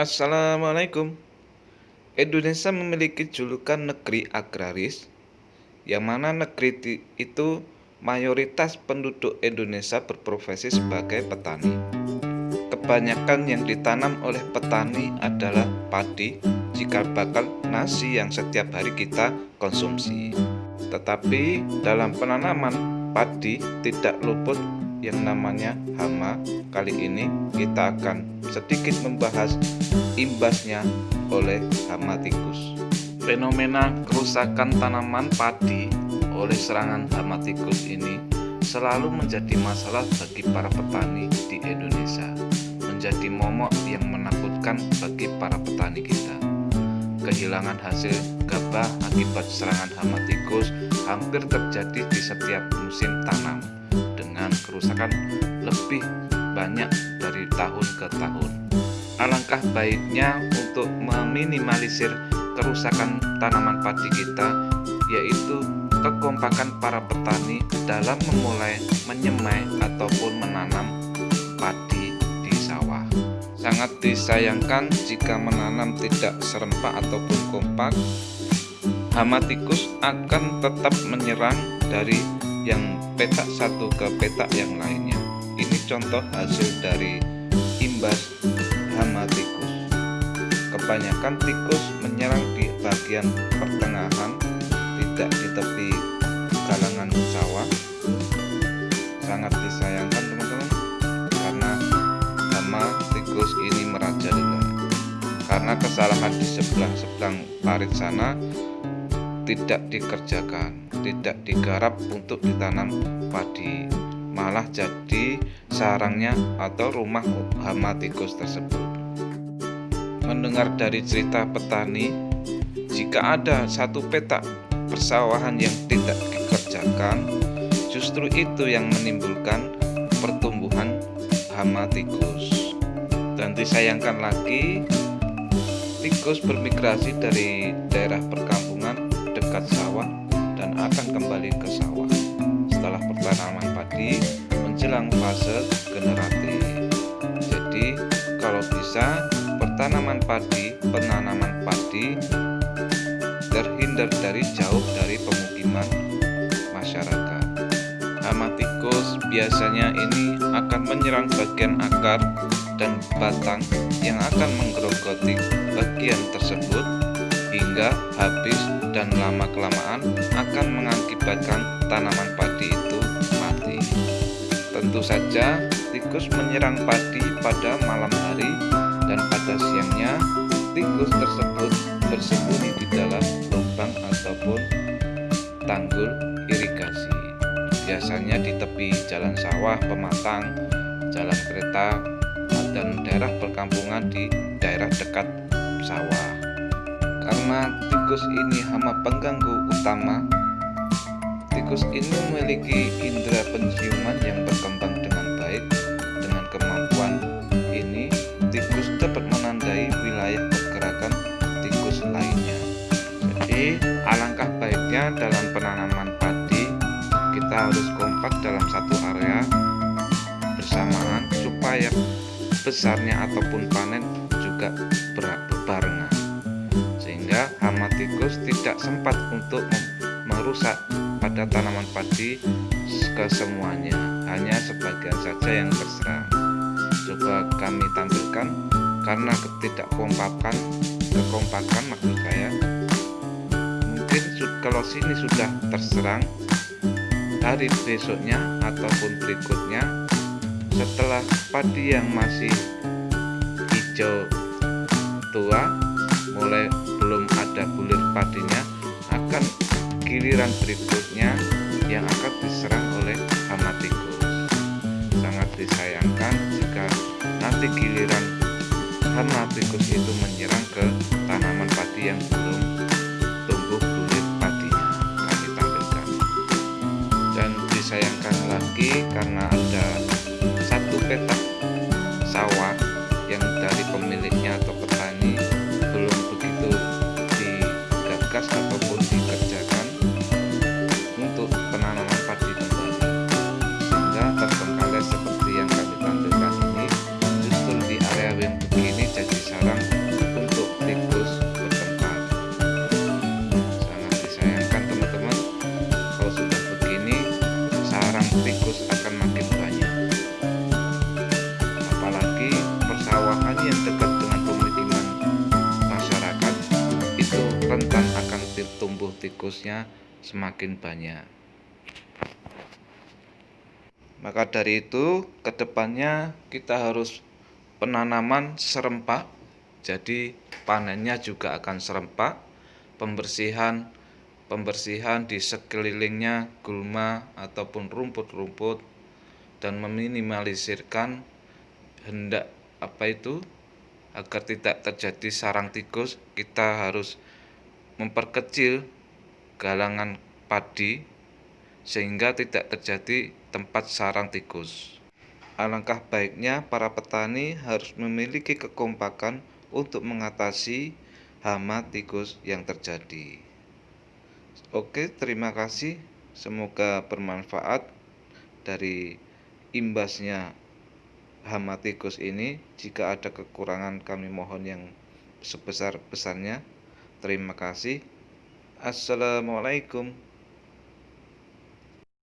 Assalamualaikum. Indonesia memiliki julukan negeri agraris, yang mana negeri itu mayoritas penduduk Indonesia berprofesi sebagai petani. Kebanyakan yang ditanam oleh petani adalah padi, cikal bakal nasi yang setiap hari kita konsumsi. Tetapi dalam penanaman padi tidak luput yang namanya hama. Kali ini kita akan sedikit membahas imbasnya oleh hama tikus. Fenomena kerusakan tanaman padi oleh serangan hama tikus ini selalu menjadi masalah bagi para petani di Indonesia. Menjadi momok yang menakutkan bagi para petani kita. Kehilangan hasil gabah akibat serangan hama tikus hampir terjadi di setiap musim tanam dengan kerusakan lebih banyak dari tahun ke tahun. Alangkah baiknya untuk meminimalisir kerusakan tanaman padi kita yaitu kekompakan para petani dalam memulai menyemai ataupun menanam padi di sawah. Sangat disayangkan jika menanam tidak serempak ataupun kompak, hama tikus akan tetap menyerang dari yang petak satu ke petak yang lainnya. Ini contoh hasil dari imbas hama tikus. Kebanyakan tikus menyerang di bagian pertengahan, tidak di tepi galangan sawah. Sangat disayangkan teman-teman, karena hama tikus ini merajalela. Karena kesalahan di sebelah-sebelah parit sana tidak dikerjakan tidak digarap untuk ditanam padi malah jadi sarangnya atau rumah hama tikus tersebut. Mendengar dari cerita petani jika ada satu petak persawahan yang tidak dikerjakan justru itu yang menimbulkan pertumbuhan hama tikus dan disayangkan lagi tikus bermigrasi dari daerah perkampungan dekat sawah dan akan kembali ke sawah setelah pertanaman padi menjelang fase generatif. Jadi, kalau bisa pertanaman padi, penanaman padi terhindar dari jauh dari pemukiman masyarakat. Hama tikus biasanya ini akan menyerang bagian akar dan batang yang akan menggerogoti bagian tersebut hingga habis dan lama-kelamaan akan mengakibatkan tanaman padi itu mati. Tentu saja tikus menyerang padi pada malam hari dan pada siangnya tikus tersebut bersembunyi di dalam lubang ataupun tanggul irigasi. Biasanya di tepi jalan sawah, pematang, jalan kereta, dan daerah perkampungan di daerah dekat sawah. Karena tikus ini hama pengganggu utama, tikus ini memiliki indera penciuman yang berkembang dengan baik. Dengan kemampuan ini, tikus dapat menandai wilayah pergerakan tikus lainnya. Jadi, alangkah baiknya dalam penanaman padi, kita harus kompak dalam satu area bersamaan supaya besarnya ataupun panen juga berbarengan sehingga hama tikus tidak sempat untuk merusak pada tanaman padi kesemuanya. Hanya sebagian saja yang terserang. Coba kami tampilkan karena ketidakkompakan kekompakan maksud saya. Mungkin kalau sini sudah terserang hari besoknya ataupun berikutnya setelah padi yang masih hijau tua mulai belum ada bulir padinya akan giliran berikutnya yang akan diserang tikusnya semakin banyak. Maka dari itu, ke depannya kita harus penanaman serempak, jadi panennya juga akan serempak, pembersihan pembersihan di sekelilingnya gulma ataupun rumput-rumput dan meminimalisirkan hendak apa itu agar tidak terjadi sarang tikus kita harus memperkecil galangan padi sehingga tidak terjadi tempat sarang tikus. Alangkah baiknya para petani harus memiliki kekompakan untuk mengatasi hama tikus yang terjadi. Oke, terima kasih. Semoga bermanfaat dari imbasnya hama tikus ini. Jika ada kekurangan kami mohon yang sebesar-besarnya. Terima kasih. Assalamualaikum